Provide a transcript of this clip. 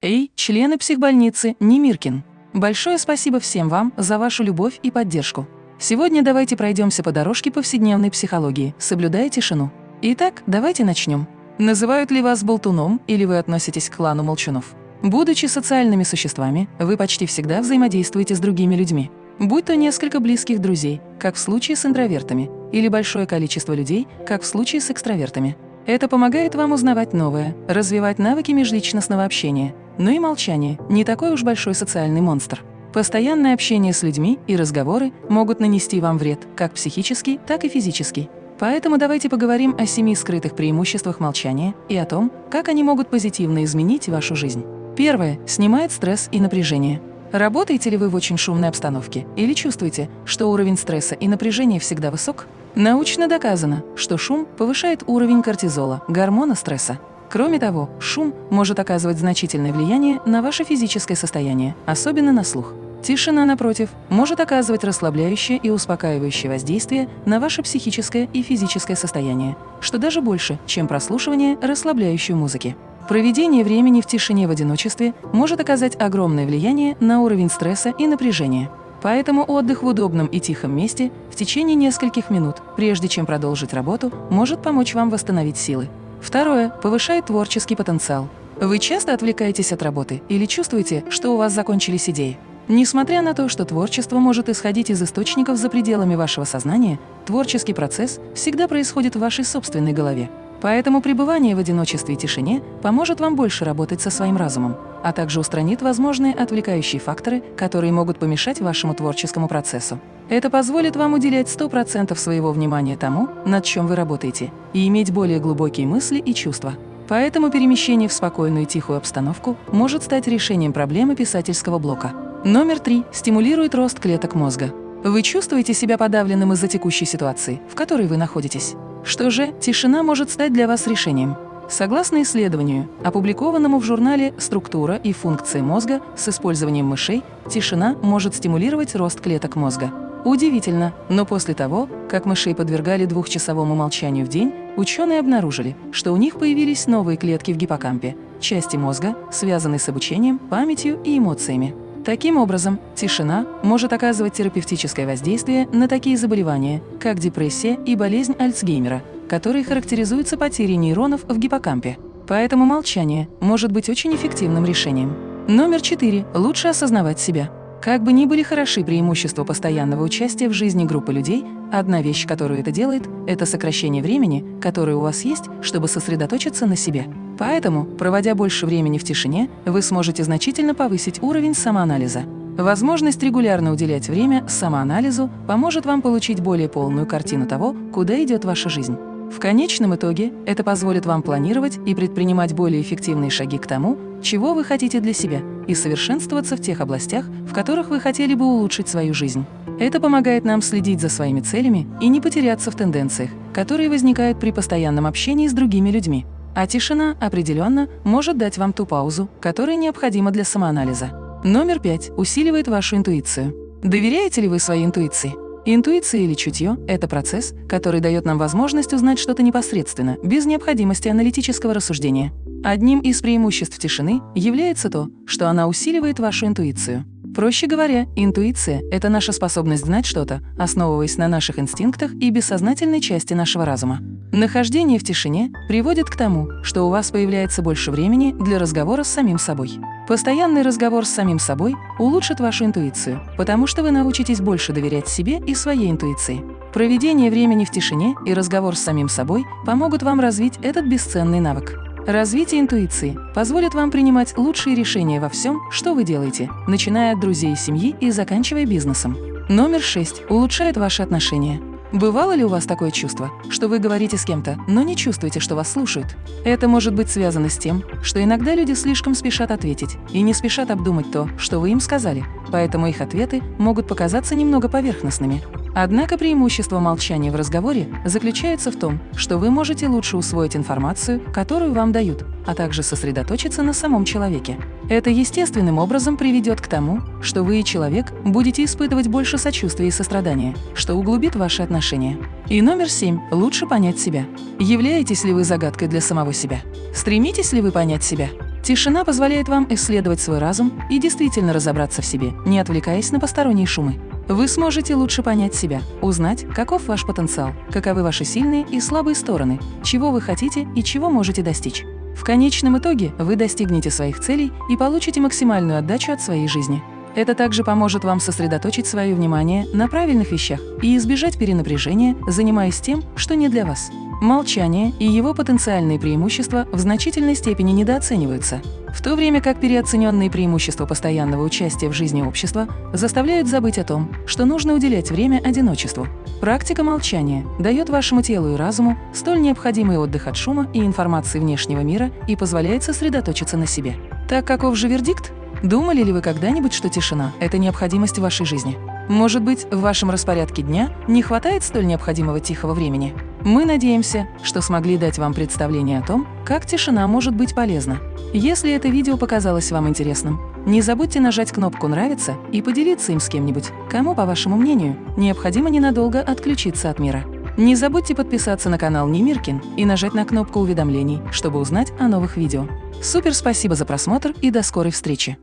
Эй, члены психбольницы Немиркин! Большое спасибо всем вам за вашу любовь и поддержку. Сегодня давайте пройдемся по дорожке повседневной психологии, соблюдая тишину. Итак, давайте начнем. Называют ли вас болтуном или вы относитесь к клану молчунов? Будучи социальными существами, вы почти всегда взаимодействуете с другими людьми. Будь то несколько близких друзей, как в случае с интровертами, или большое количество людей, как в случае с экстравертами. Это помогает вам узнавать новое, развивать навыки межличностного общения, но и молчание – не такой уж большой социальный монстр. Постоянное общение с людьми и разговоры могут нанести вам вред, как психический, так и физический. Поэтому давайте поговорим о семи скрытых преимуществах молчания и о том, как они могут позитивно изменить вашу жизнь. Первое – снимает стресс и напряжение. Работаете ли вы в очень шумной обстановке или чувствуете, что уровень стресса и напряжения всегда высок? Научно доказано, что шум повышает уровень кортизола, гормона стресса. Кроме того, шум может оказывать значительное влияние на ваше физическое состояние, особенно на слух. Тишина, напротив, может оказывать расслабляющее и успокаивающее воздействие на ваше психическое и физическое состояние, что даже больше, чем прослушивание расслабляющей музыки. Проведение времени в тишине в одиночестве может оказать огромное влияние на уровень стресса и напряжения. Поэтому отдых в удобном и тихом месте в течение нескольких минут, прежде чем продолжить работу, может помочь вам восстановить силы. Второе. Повышает творческий потенциал. Вы часто отвлекаетесь от работы или чувствуете, что у вас закончились идеи? Несмотря на то, что творчество может исходить из источников за пределами вашего сознания, творческий процесс всегда происходит в вашей собственной голове. Поэтому пребывание в одиночестве и тишине поможет вам больше работать со своим разумом, а также устранит возможные отвлекающие факторы, которые могут помешать вашему творческому процессу. Это позволит вам уделять 100% своего внимания тому, над чем вы работаете, и иметь более глубокие мысли и чувства. Поэтому перемещение в спокойную и тихую обстановку может стать решением проблемы писательского блока. Номер три. Стимулирует рост клеток мозга. Вы чувствуете себя подавленным из-за текущей ситуации, в которой вы находитесь? Что же, тишина может стать для вас решением. Согласно исследованию, опубликованному в журнале «Структура и функции мозга» с использованием мышей, тишина может стимулировать рост клеток мозга. Удивительно, но после того, как мышей подвергали двухчасовому молчанию в день, ученые обнаружили, что у них появились новые клетки в гиппокампе, части мозга, связанные с обучением, памятью и эмоциями. Таким образом, тишина может оказывать терапевтическое воздействие на такие заболевания, как депрессия и болезнь Альцгеймера, которые характеризуются потерей нейронов в гиппокампе. Поэтому молчание может быть очень эффективным решением. Номер четыре. Лучше осознавать себя. Как бы ни были хороши преимущества постоянного участия в жизни группы людей, одна вещь, которую это делает, это сокращение времени, которое у вас есть, чтобы сосредоточиться на себе. Поэтому, проводя больше времени в тишине, вы сможете значительно повысить уровень самоанализа. Возможность регулярно уделять время самоанализу поможет вам получить более полную картину того, куда идет ваша жизнь. В конечном итоге это позволит вам планировать и предпринимать более эффективные шаги к тому, чего вы хотите для себя, и совершенствоваться в тех областях, в которых вы хотели бы улучшить свою жизнь. Это помогает нам следить за своими целями и не потеряться в тенденциях, которые возникают при постоянном общении с другими людьми. А тишина определенно может дать вам ту паузу, которая необходима для самоанализа. Номер пять усиливает вашу интуицию. Доверяете ли вы своей интуиции? Интуиция или чутье – это процесс, который дает нам возможность узнать что-то непосредственно, без необходимости аналитического рассуждения. Одним из преимуществ тишины является то, что она усиливает вашу интуицию. Проще говоря, интуиция – это наша способность знать что-то, основываясь на наших инстинктах и бессознательной части нашего разума. Нахождение в тишине приводит к тому, что у вас появляется больше времени для разговора с самим собой. Постоянный разговор с самим собой улучшит вашу интуицию, потому что вы научитесь больше доверять себе и своей интуиции. Проведение времени в тишине и разговор с самим собой помогут вам развить этот бесценный навык. Развитие интуиции позволит вам принимать лучшие решения во всем, что вы делаете, начиная от друзей и семьи и заканчивая бизнесом. Номер 6. Улучшает ваши отношения. Бывало ли у вас такое чувство, что вы говорите с кем-то, но не чувствуете, что вас слушают? Это может быть связано с тем, что иногда люди слишком спешат ответить и не спешат обдумать то, что вы им сказали, поэтому их ответы могут показаться немного поверхностными. Однако преимущество молчания в разговоре заключается в том, что вы можете лучше усвоить информацию, которую вам дают, а также сосредоточиться на самом человеке. Это естественным образом приведет к тому, что вы и человек будете испытывать больше сочувствия и сострадания, что углубит ваши отношения. И номер семь – лучше понять себя. Являетесь ли вы загадкой для самого себя? Стремитесь ли вы понять себя? Тишина позволяет вам исследовать свой разум и действительно разобраться в себе, не отвлекаясь на посторонние шумы. Вы сможете лучше понять себя, узнать, каков ваш потенциал, каковы ваши сильные и слабые стороны, чего вы хотите и чего можете достичь. В конечном итоге вы достигнете своих целей и получите максимальную отдачу от своей жизни. Это также поможет вам сосредоточить свое внимание на правильных вещах и избежать перенапряжения, занимаясь тем, что не для вас. Молчание и его потенциальные преимущества в значительной степени недооцениваются, в то время как переоцененные преимущества постоянного участия в жизни общества заставляют забыть о том, что нужно уделять время одиночеству. Практика молчания дает вашему телу и разуму столь необходимый отдых от шума и информации внешнего мира и позволяет сосредоточиться на себе. Так каков же вердикт? Думали ли вы когда-нибудь, что тишина – это необходимость в вашей жизни? Может быть, в вашем распорядке дня не хватает столь необходимого тихого времени? Мы надеемся, что смогли дать вам представление о том, как тишина может быть полезна. Если это видео показалось вам интересным, не забудьте нажать кнопку «Нравится» и поделиться им с кем-нибудь, кому, по вашему мнению, необходимо ненадолго отключиться от мира. Не забудьте подписаться на канал Немиркин и нажать на кнопку уведомлений, чтобы узнать о новых видео. Супер спасибо за просмотр и до скорой встречи!